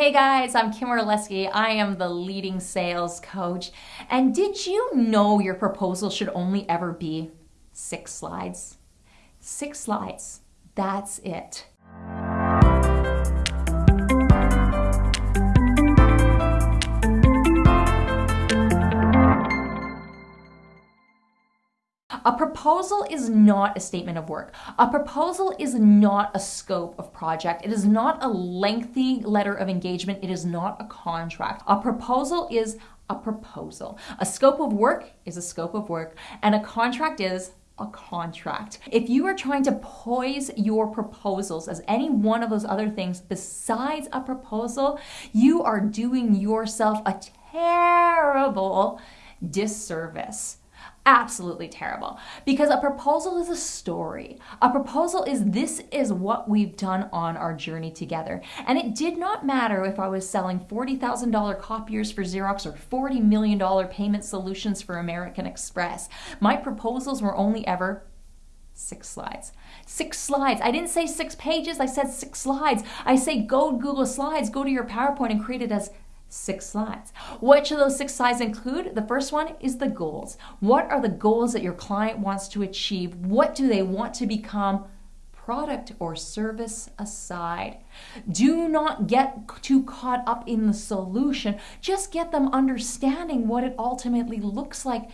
Hey guys, I'm Kim Orlesky. I am the leading sales coach. And did you know your proposal should only ever be six slides? Six slides. That's it. A proposal is not a statement of work. A proposal is not a scope of project. It is not a lengthy letter of engagement. It is not a contract. A proposal is a proposal. A scope of work is a scope of work, and a contract is a contract. If you are trying to poise your proposals as any one of those other things besides a proposal, you are doing yourself a terrible disservice absolutely terrible because a proposal is a story. A proposal is this is what we've done on our journey together. And it did not matter if I was selling $40,000 copiers for Xerox or $40 million payment solutions for American Express. My proposals were only ever six slides. Six slides. I didn't say six pages, I said six slides. I say go Google Slides, go to your PowerPoint and create it as six slides. What should those six slides include? The first one is the goals. What are the goals that your client wants to achieve? What do they want to become? Product or service aside. Do not get too caught up in the solution. Just get them understanding what it ultimately looks like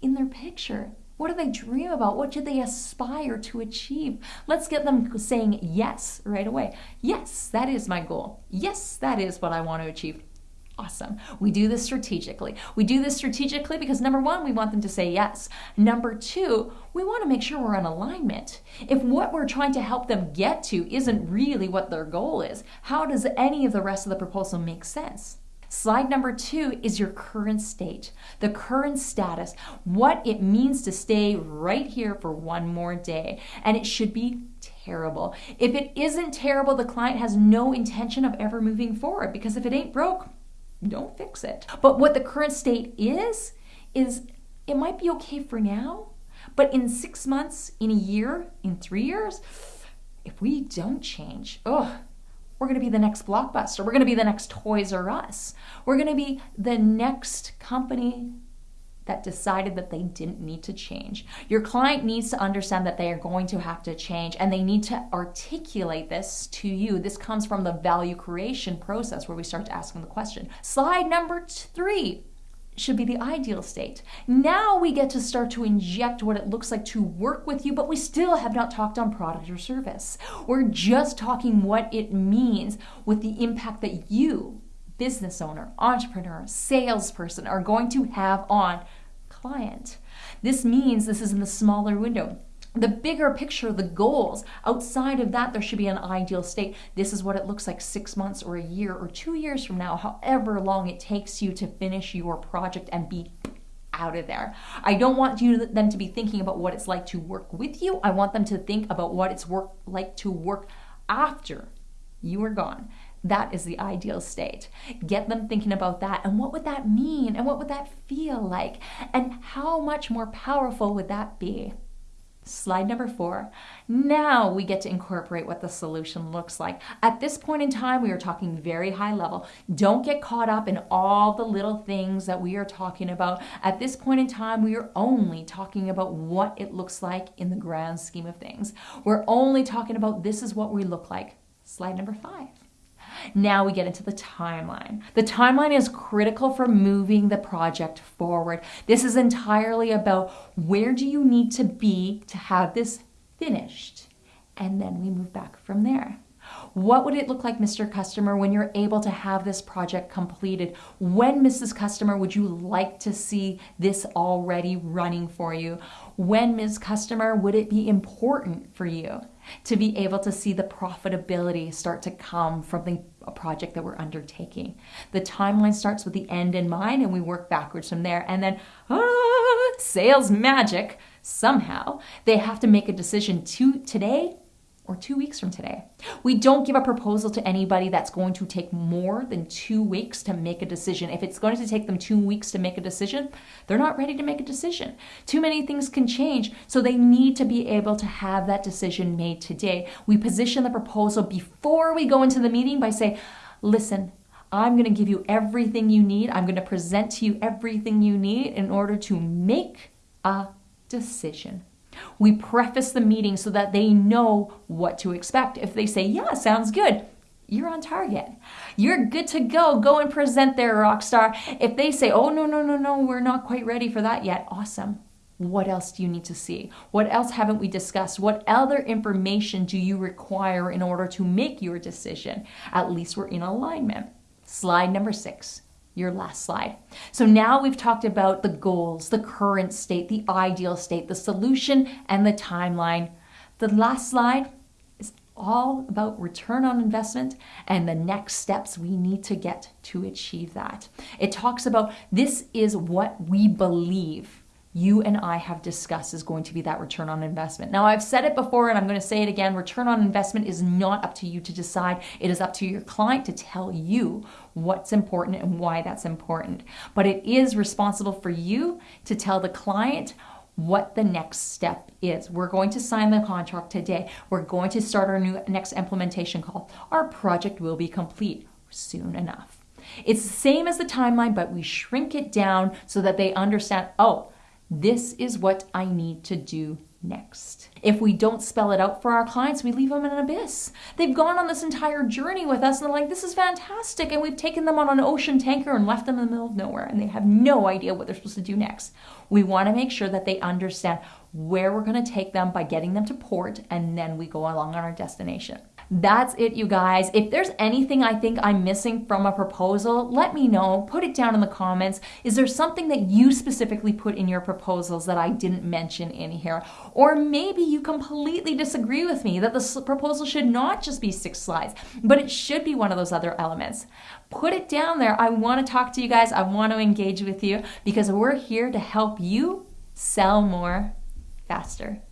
in their picture. What do they dream about? What do they aspire to achieve? Let's get them saying yes right away. Yes, that is my goal. Yes, that is what I want to achieve. Awesome. We do this strategically. We do this strategically because number one, we want them to say yes. Number two, we want to make sure we're in alignment. If what we're trying to help them get to isn't really what their goal is, how does any of the rest of the proposal make sense? Slide number two is your current state, the current status, what it means to stay right here for one more day. And it should be terrible. If it isn't terrible, the client has no intention of ever moving forward because if it ain't broke, don't fix it. But what the current state is, is it might be okay for now, but in six months, in a year, in three years, if we don't change, oh, we're going to be the next Blockbuster. We're going to be the next Toys R Us. We're going to be the next company that decided that they didn't need to change. Your client needs to understand that they are going to have to change and they need to articulate this to you. This comes from the value creation process where we start to ask them the question. Slide number three should be the ideal state. Now we get to start to inject what it looks like to work with you, but we still have not talked on product or service. We're just talking what it means with the impact that you business owner, entrepreneur, salesperson are going to have on client. This means this is in the smaller window. The bigger picture, the goals, outside of that, there should be an ideal state. This is what it looks like six months or a year or two years from now, however long it takes you to finish your project and be out of there. I don't want you them to be thinking about what it's like to work with you. I want them to think about what it's work like to work after you are gone. That is the ideal state. Get them thinking about that and what would that mean and what would that feel like and how much more powerful would that be? Slide number four. Now we get to incorporate what the solution looks like. At this point in time, we are talking very high level. Don't get caught up in all the little things that we are talking about. At this point in time, we are only talking about what it looks like in the grand scheme of things. We're only talking about this is what we look like. Slide number five. Now we get into the timeline. The timeline is critical for moving the project forward. This is entirely about where do you need to be to have this finished? And then we move back from there. What would it look like, Mr. Customer, when you're able to have this project completed? When, Mrs. Customer, would you like to see this already running for you? When, Ms. Customer, would it be important for you to be able to see the profitability start to come from the project that we're undertaking? The timeline starts with the end in mind and we work backwards from there. And then, ah, sales magic, somehow, they have to make a decision to today or two weeks from today. We don't give a proposal to anybody that's going to take more than two weeks to make a decision. If it's going to take them two weeks to make a decision, they're not ready to make a decision. Too many things can change, so they need to be able to have that decision made today. We position the proposal before we go into the meeting by saying, listen, I'm going to give you everything you need. I'm going to present to you everything you need in order to make a decision. We preface the meeting so that they know what to expect. If they say, Yeah, sounds good, you're on target. You're good to go. Go and present there, rock star. If they say, Oh, no, no, no, no, we're not quite ready for that yet, awesome. What else do you need to see? What else haven't we discussed? What other information do you require in order to make your decision? At least we're in alignment. Slide number six your last slide. So now we've talked about the goals, the current state, the ideal state, the solution, and the timeline. The last slide is all about return on investment and the next steps we need to get to achieve that. It talks about this is what we believe you and I have discussed is going to be that return on investment. Now, I've said it before and I'm going to say it again return on investment is not up to you to decide, it is up to your client to tell you what's important and why that's important. But it is responsible for you to tell the client what the next step is. We're going to sign the contract today. We're going to start our new next implementation call. Our project will be complete soon enough. It's the same as the timeline, but we shrink it down so that they understand, oh, this is what I need to do next. If we don't spell it out for our clients, we leave them in an abyss. They've gone on this entire journey with us and they're like, this is fantastic. And we've taken them on an ocean tanker and left them in the middle of nowhere and they have no idea what they're supposed to do next. We want to make sure that they understand where we're going to take them by getting them to port and then we go along on our destination. That's it, you guys. If there's anything I think I'm missing from a proposal, let me know. Put it down in the comments. Is there something that you specifically put in your proposals that I didn't mention in here? Or maybe you completely disagree with me that the proposal should not just be six slides, but it should be one of those other elements. Put it down there. I want to talk to you guys. I want to engage with you because we're here to help you sell more faster.